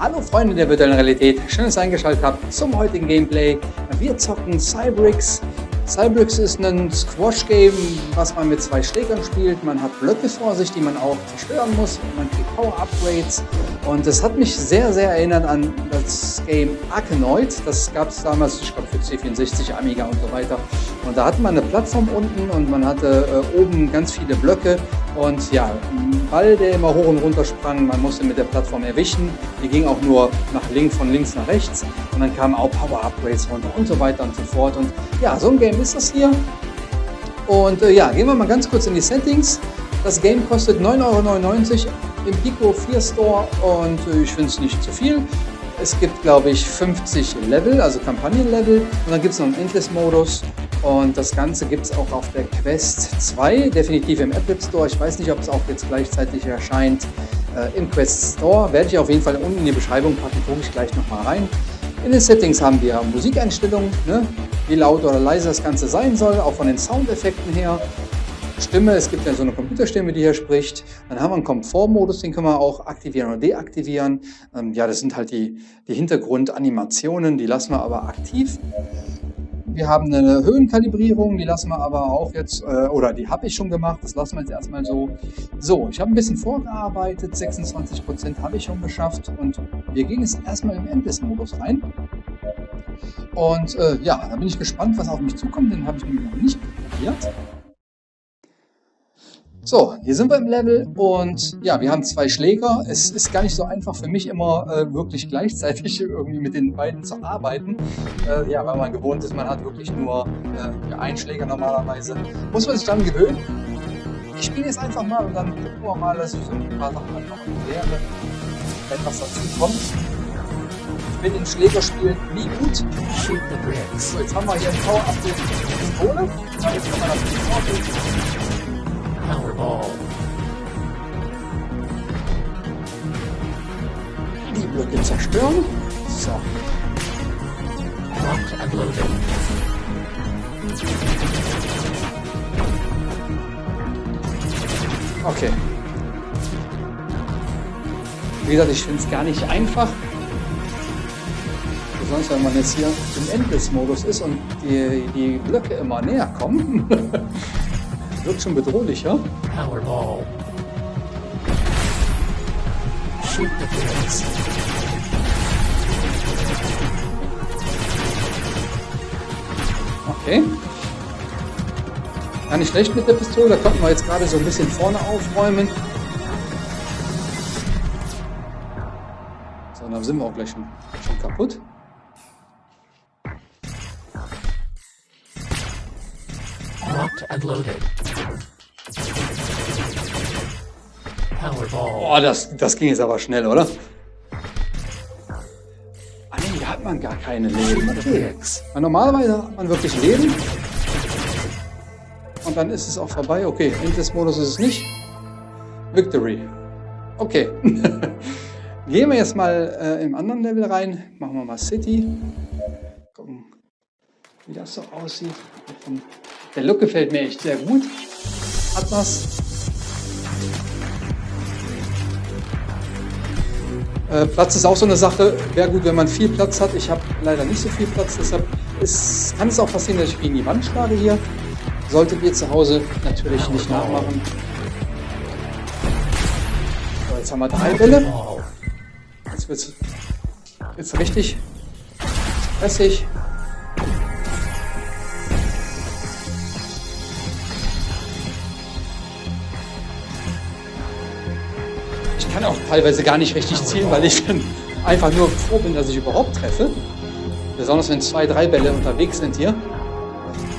Hallo Freunde der virtuellen Realität, schön, dass ihr eingeschaltet habt zum heutigen Gameplay. Wir zocken Cybrix. Cybrix ist ein Squash-Game, was man mit zwei Schlägern spielt. Man hat Blöcke vor sich, die man auch zerstören muss. Man kriegt Power-Upgrades. Und das hat mich sehr, sehr erinnert an das Game Arkanoid. Das gab es damals, ich glaube, für C64, Amiga und so weiter. Und da hatte man eine Plattform unten und man hatte äh, oben ganz viele Blöcke. Und ja, ein Ball, der immer hoch und runter sprang, man musste mit der Plattform erwischen. Die ging auch nur nach links, von links nach rechts. Und dann kamen auch Power-Upgrades runter und so weiter und so fort. Und ja, so ein Game ist das hier. Und äh, ja, gehen wir mal ganz kurz in die Settings. Das Game kostet 9,99 Euro im Pico 4 Store und äh, ich finde es nicht zu viel. Es gibt, glaube ich, 50 Level, also Kampagnenlevel. Und dann gibt es noch einen Endless-Modus. Und das Ganze gibt es auch auf der Quest 2, definitiv im Apple Store. Ich weiß nicht, ob es auch jetzt gleichzeitig erscheint äh, im Quest Store. Werde ich auf jeden Fall unten in die Beschreibung packen, gucke ich gleich nochmal rein. In den Settings haben wir Musikeinstellungen, ne? wie laut oder leise das Ganze sein soll, auch von den Soundeffekten her. Stimme, es gibt ja so eine Computerstimme, die hier spricht. Dann haben wir einen Komfortmodus, den können wir auch aktivieren oder deaktivieren. Ähm, ja, das sind halt die, die Hintergrundanimationen, die lassen wir aber aktiv. Wir haben eine Höhenkalibrierung, die lassen wir aber auch jetzt, äh, oder die habe ich schon gemacht, das lassen wir jetzt erstmal so. So, ich habe ein bisschen vorgearbeitet, 26% habe ich schon geschafft und wir gehen jetzt erstmal im Endless-Modus rein. Und äh, ja, da bin ich gespannt, was auf mich zukommt, den habe ich nämlich noch nicht probiert. So, hier sind wir im Level und ja, wir haben zwei Schläger. Es ist gar nicht so einfach für mich immer äh, wirklich gleichzeitig irgendwie mit den beiden zu arbeiten. Äh, ja, weil man gewohnt ist, man hat wirklich nur äh, einen Schläger normalerweise. Muss man sich dann gewöhnen. Ich spiele jetzt einfach mal und dann gucken wir mal, dass ich so ein paar Sachen einfach erkläre, wenn was dazu kommt. Ich bin in Schlägerspielen nie gut. So, jetzt haben wir hier ein Power-Up der Pistole. Jetzt kann man das Powerball. Die Blöcke zerstören. So. Locked and loaded. Okay. Wie gesagt, ich finde es gar nicht einfach. Besonders wenn man jetzt hier im Endless-Modus ist und die, die Blöcke immer näher kommen. Wird schon bedrohlicher. Powerball. Shoot the bullets. Okay. Gar nicht schlecht mit der Pistole. Da konnten wir jetzt gerade so ein bisschen vorne aufräumen. So, dann sind wir auch gleich schon, schon kaputt. Locked and loaded. Powerball. Oh, das, das ging jetzt aber schnell, oder? Ah nee, hier hat man gar keine Leben. Okay. Weil normalerweise hat man wirklich Leben. Und dann ist es auch vorbei. Okay, Endless-Modus ist es nicht. Victory. Okay. Gehen wir jetzt mal äh, im anderen Level rein. Machen wir mal City. Gucken, wie das so aussieht. Der Look gefällt mir echt sehr gut. Hat was. Äh, Platz ist auch so eine Sache. Wäre gut, wenn man viel Platz hat. Ich habe leider nicht so viel Platz, deshalb ist, kann es auch passieren, dass ich gegen die Wand schlage hier. Solltet ihr zu Hause natürlich nicht nachmachen. So, jetzt haben wir drei Bälle. Jetzt wird es richtig stressig. Teilweise gar nicht richtig zielen, weil ich dann einfach nur froh bin, dass ich überhaupt treffe. Besonders wenn zwei, drei Bälle unterwegs sind hier.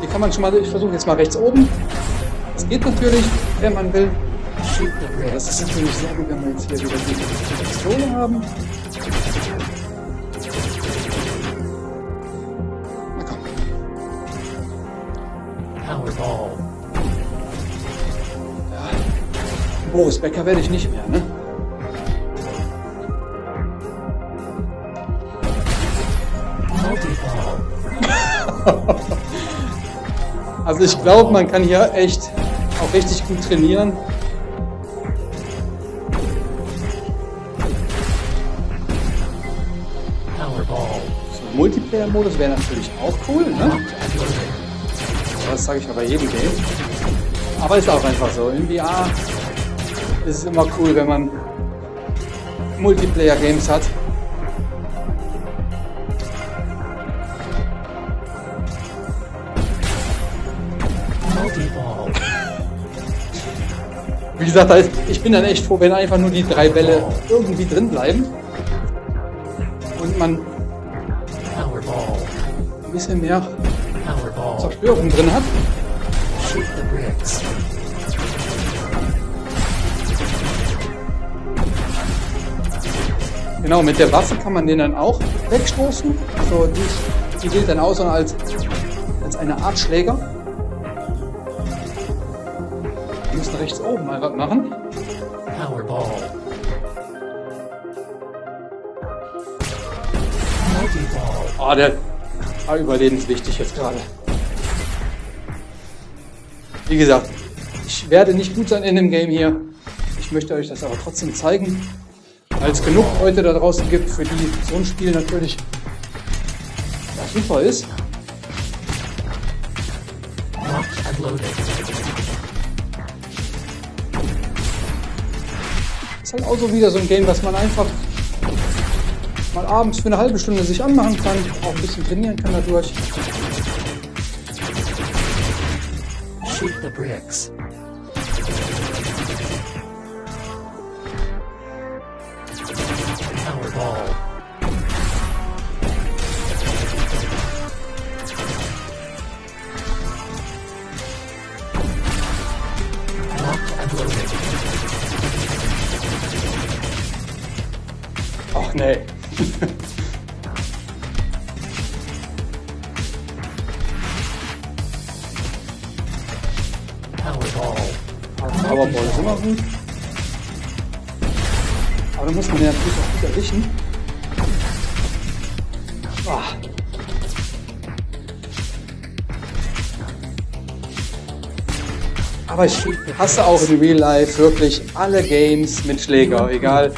Hier kann man schon mal, ich versuche jetzt mal rechts oben. Das geht natürlich, wenn man will. Ja, das ist natürlich sehr gut, wenn wir jetzt hier wieder die Pistole haben. Na komm. Ja. Boris Becker werde ich nicht mehr, ne? also ich glaube, man kann hier echt auch richtig gut trainieren. Multiplayer-Modus wäre natürlich auch cool, ne? Das sage ich aber jedem Game. Aber ist auch einfach so. In VR ist es immer cool, wenn man Multiplayer-Games hat. Gesagt, ich bin dann echt froh, wenn einfach nur die drei Bälle irgendwie drin bleiben und man ein bisschen mehr Zerstörung drin hat. Genau, mit der Waffe kann man den dann auch wegstoßen. Also die, die gilt dann auch so als, als eine Art Schläger. Müssen rechts oben mal was machen. Powerball. Oh, der war überlebenswichtig jetzt gerade. Wie gesagt, ich werde nicht gut sein in dem Game hier. Ich möchte euch das aber trotzdem zeigen, weil es genug Leute da draußen gibt, für die so ein Spiel natürlich super ist. Ist halt auch so wieder so ein Game, was man einfach mal abends für eine halbe Stunde sich anmachen kann, auch ein bisschen trainieren kann dadurch. Shoot the bricks. Powerball ist immer gut. Aber da muss man ja natürlich auch gut erwischen. Oh. Aber ich hasse auch in Real Life wirklich alle Games mit Schläger, egal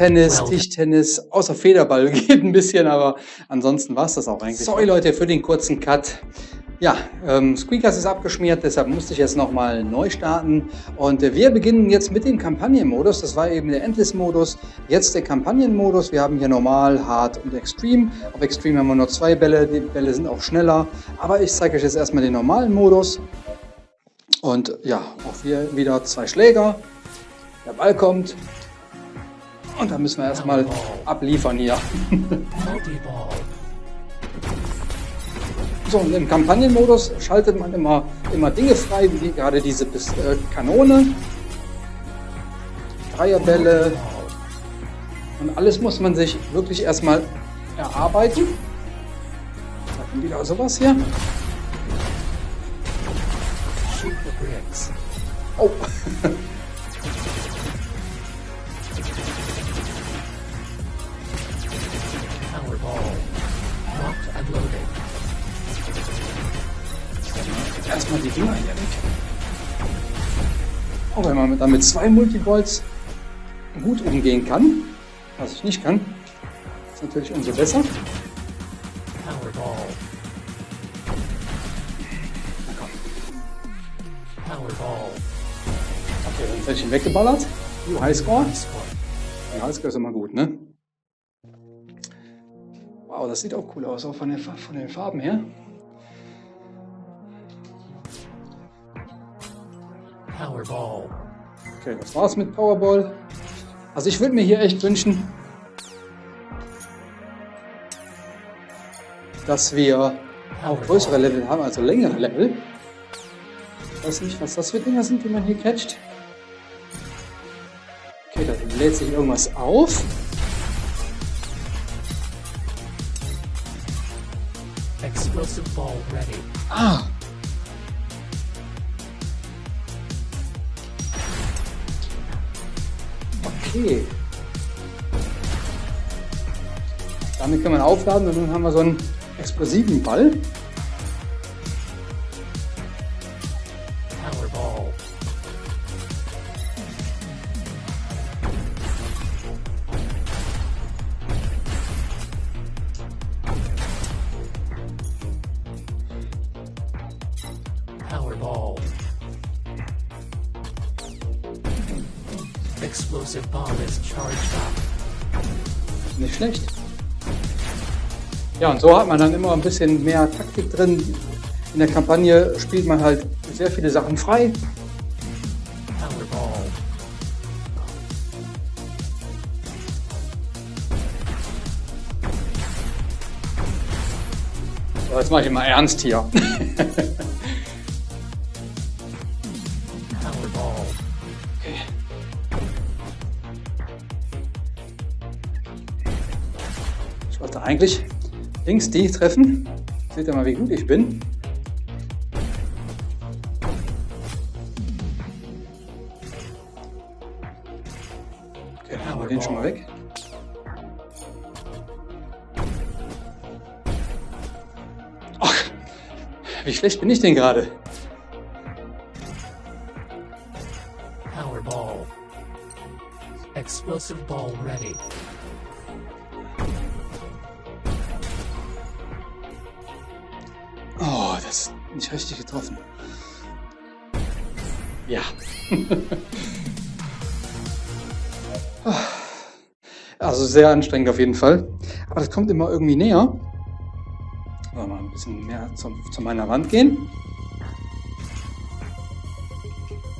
Tennis, Tischtennis, außer Federball geht ein bisschen, aber ansonsten war es das auch eigentlich. Sorry Leute für den kurzen Cut. Ja, ähm, Squeakers ist abgeschmiert, deshalb musste ich jetzt nochmal neu starten. Und äh, wir beginnen jetzt mit dem Kampagnenmodus. Das war eben der Endless-Modus. Jetzt der Kampagnenmodus. Wir haben hier Normal, Hard und Extreme. Auf Extreme haben wir nur zwei Bälle. Die Bälle sind auch schneller. Aber ich zeige euch jetzt erstmal den normalen Modus. Und ja, auch hier wieder zwei Schläger. Der Ball kommt. Und dann müssen wir erstmal abliefern hier. So, und im Kampagnenmodus schaltet man immer, immer Dinge frei, wie gerade diese äh, Kanone, Dreierbälle und alles muss man sich wirklich erstmal erarbeiten. Da kommt wieder sowas hier. Oh. Erstmal die Dinger hier weg. Auch wenn man damit zwei Multiballs gut umgehen kann, was ich nicht kann, ist natürlich umso besser. Powerball. Na komm. Powerball. Okay, dann werde ich ihn weggeballert. Uh, Highscore. Ja, Highscore ist immer gut, ne? Wow, das sieht auch cool aus, auch von, der, von den Farben her. Powerball. Okay, das war's mit Powerball. Also ich würde mir hier echt wünschen, dass wir auch größere Level haben, also längere Level. Ich weiß nicht, was das für Dinger sind, die man hier catcht. Okay, da lädt sich irgendwas auf. Explosive ball ready. Ah, Okay. Damit kann man aufladen und dann haben wir so einen explosiven Ball. So hat man dann immer ein bisschen mehr Taktik drin. In der Kampagne spielt man halt sehr viele Sachen frei. So, jetzt mache ich mal ernst hier. Eigentlich links die treffen. Seht ihr mal, wie gut ich bin. Okay, dann haben wir den schon mal weg. Ach, wie schlecht bin ich denn gerade? Powerball. Explosive ball ready. Ist nicht richtig getroffen. Ja. also sehr anstrengend auf jeden Fall. Aber das kommt immer irgendwie näher. So, mal ein bisschen mehr zum, zu meiner Wand gehen.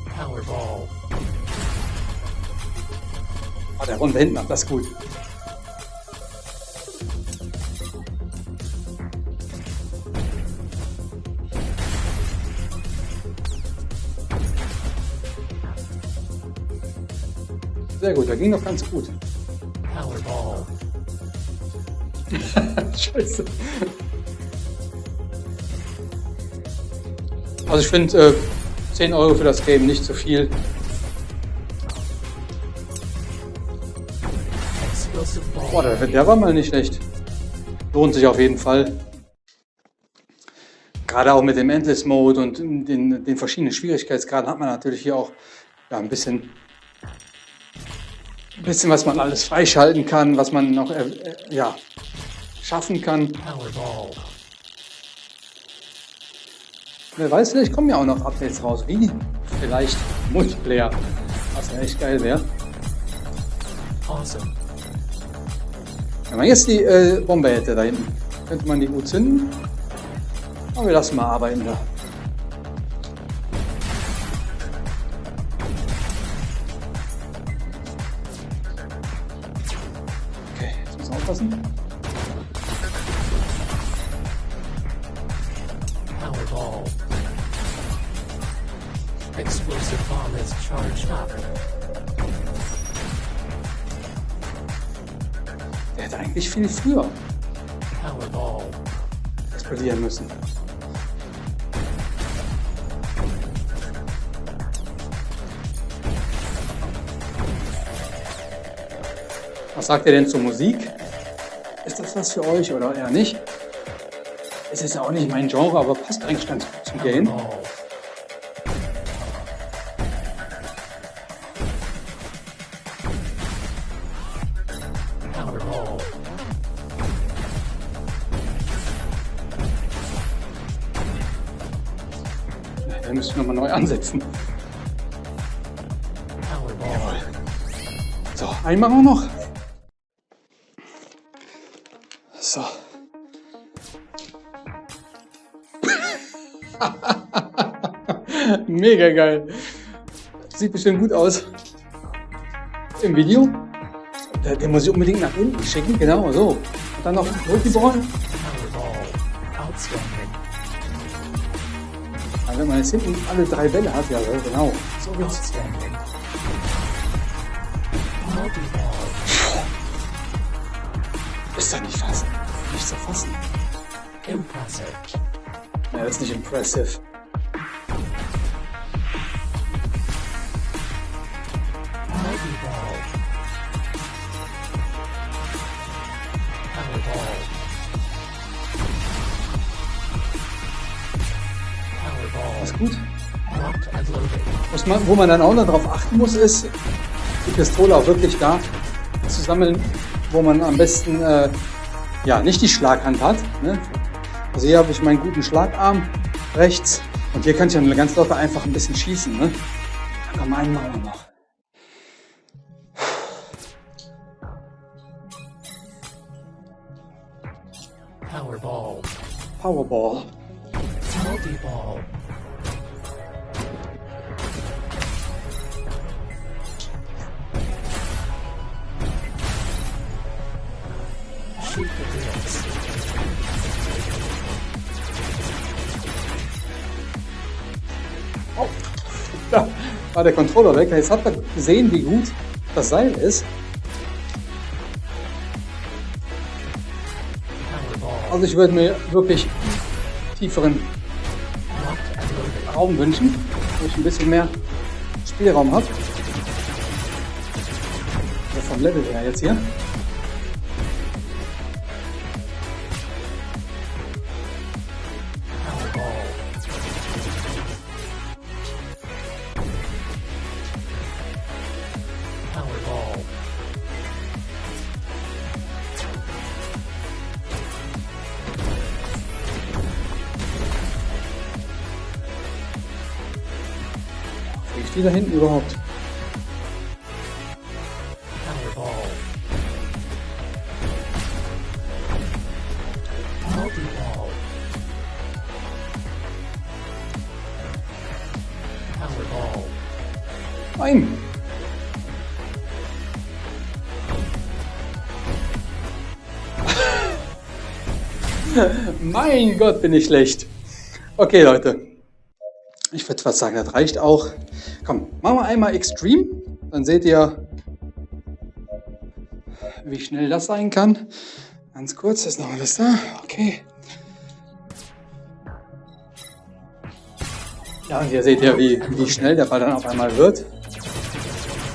Powerball. Oh, der runde hinten das gut. Sehr gut, da ging doch ganz gut. Powerball. Scheiße. Also ich finde äh, 10 Euro für das Game nicht zu viel. Explosive ball. Boah, der, der war mal nicht schlecht. Lohnt sich auf jeden Fall. Gerade auch mit dem Endless Mode und den, den verschiedenen Schwierigkeitsgraden hat man natürlich hier auch ja, ein bisschen, ein bisschen, was man alles freischalten kann, was man noch äh, äh, ja, schaffen kann. Wer weiß, vielleicht kommen ja auch noch Updates raus, wie vielleicht Multiplayer, was ja echt geil wäre. Awesome. Wenn man jetzt die äh, Bombe hätte da hinten, könnte man die gut zünden. Aber wir lassen mal arbeiten da. Aufpassen. Explosive bomb is charged up. Der hätte eigentlich viel früher explodieren müssen. Was sagt ihr denn zur Musik? Ist das was für euch oder eher nicht? Es ist ja auch nicht mein Genre, aber passt eigentlich ganz gut zum Game. Da müssen wir nochmal neu ansetzen. Powerball. So, einen machen noch. Mega geil. Sieht bestimmt gut aus. Im Video. Den muss ich unbedingt nach unten schicken, genau so. Und dann noch. Outstanding. Also wenn man jetzt hinten alle drei Bälle hat, ja genau. So. Multi-ball. Ist doch nicht fassen. Nicht zu fassen. Impressive. Ja, das ist nicht impressive. Wo man dann auch noch darauf achten muss, ist, die Pistole auch wirklich da zu sammeln, wo man am besten äh, ja, nicht die Schlaghand hat. Ne? Also hier habe ich meinen guten Schlagarm rechts Und hier kann ich dann ganz locker einfach ein bisschen schießen. Ne? Dann komm, einen machen wir noch. Powerball. Powerball. Multi-ball. Da war der Controller weg. Jetzt habt ihr gesehen, wie gut das Seil ist. Also ich würde mir wirklich tieferen. Raum wünschen, wo ich ein bisschen mehr Spielraum habe. Also vom Level her jetzt hier. Die da hinten überhaupt? Nein! mein Gott, bin ich schlecht. Okay, Leute. Ich würde fast sagen, das reicht auch. Komm, machen wir einmal Extreme. Dann seht ihr, wie schnell das sein kann. Ganz kurz, ist noch alles da. Okay. Ja, und hier seht ihr, wie, wie schnell der Ball dann auf einmal wird.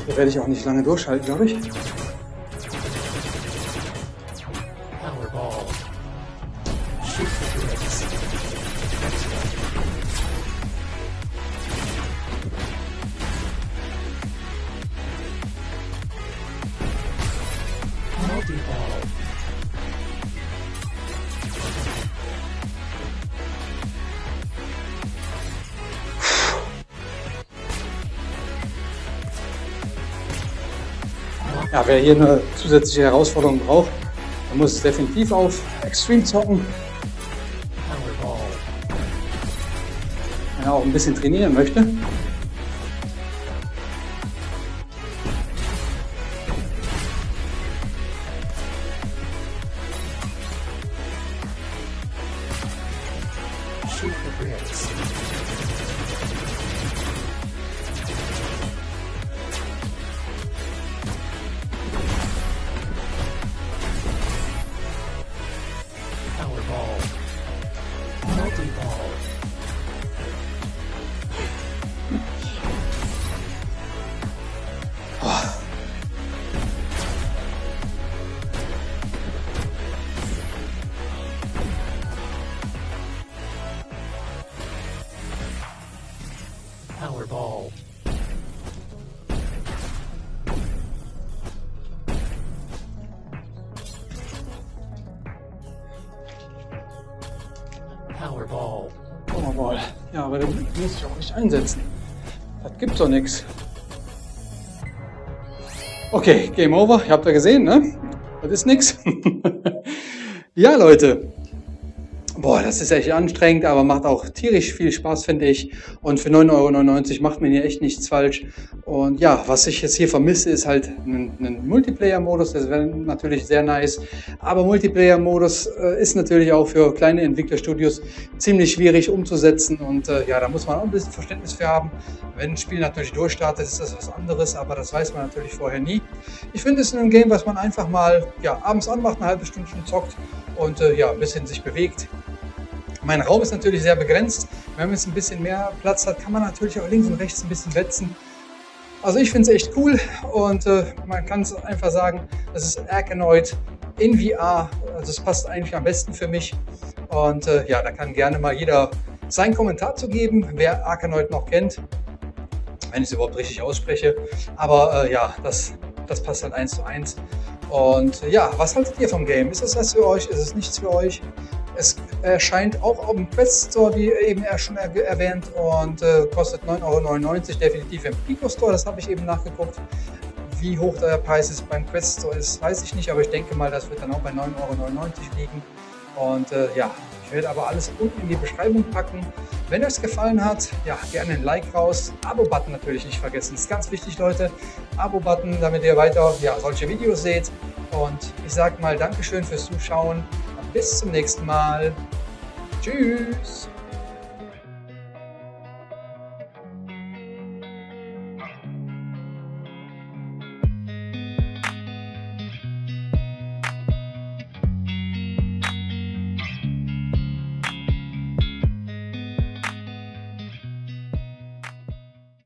Hier werde ich auch nicht lange durchhalten, glaube ich. Ja, wer hier eine zusätzliche Herausforderung braucht, der muss definitiv auf Extreme zocken. Wenn er auch ein bisschen trainieren möchte. Nicht einsetzen. Das gibt doch nichts. Okay, Game Over. Ihr habt ja gesehen, ne? Das ist nix. ja, Leute. Boah, das ist echt anstrengend, aber macht auch tierisch viel Spaß, finde ich. Und für 9,99 Euro macht man hier echt nichts falsch. Und ja, was ich jetzt hier vermisse, ist halt ein, Multiplayer-Modus. Das wäre natürlich sehr nice. Aber Multiplayer-Modus äh, ist natürlich auch für kleine Entwicklerstudios ziemlich schwierig umzusetzen. Und äh, ja, da muss man auch ein bisschen Verständnis für haben. Wenn ein Spiel natürlich durchstartet, ist das was anderes, aber das weiß man natürlich vorher nie. Ich finde es ein Game, was man einfach mal ja, abends anmacht, eine halbe Stunde zockt und äh, ja, ein bisschen sich bewegt. Mein Raum ist natürlich sehr begrenzt. Wenn man jetzt ein bisschen mehr Platz hat, kann man natürlich auch links und rechts ein bisschen wetzen. Also ich finde es echt cool und äh, man kann es einfach sagen, das ist Arkanoid in VR. Also es passt eigentlich am besten für mich. Und äh, ja, da kann gerne mal jeder seinen Kommentar zu geben, wer Arkanoid noch kennt, wenn ich es überhaupt richtig ausspreche. Aber äh, ja, das, das passt halt eins zu eins. Und ja, was haltet ihr vom Game? Ist es was für euch? Ist es nichts für euch? Es erscheint auch auf dem Quest Store, wie eben er schon er erwähnt, und äh, kostet 9,99 Euro, definitiv im Pico Store, das habe ich eben nachgeguckt. Wie hoch der Preis ist beim Quest Store ist, weiß ich nicht, aber ich denke mal, das wird dann auch bei 9,99 Euro liegen. Und äh, ja, ich werde aber alles unten in die Beschreibung packen. Wenn euch gefallen hat, ja, gerne ein Like raus. Abo-Button natürlich nicht vergessen. Ist ganz wichtig, Leute. Abo-Button, damit ihr weiter ja, solche Videos seht. Und ich sage mal Dankeschön fürs Zuschauen. Bis zum nächsten Mal. Tschüss.